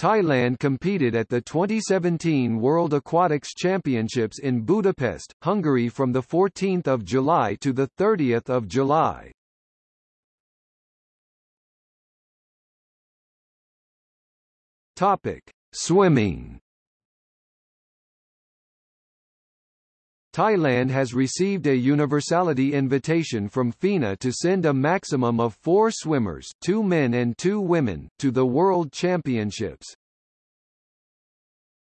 Thailand competed at the 2017 World Aquatics Championships in Budapest, Hungary from 14 July to 30 July. Topic: Swimming. Thailand has received a universality invitation from FINA to send a maximum of four swimmers two men and two women to the World Championships.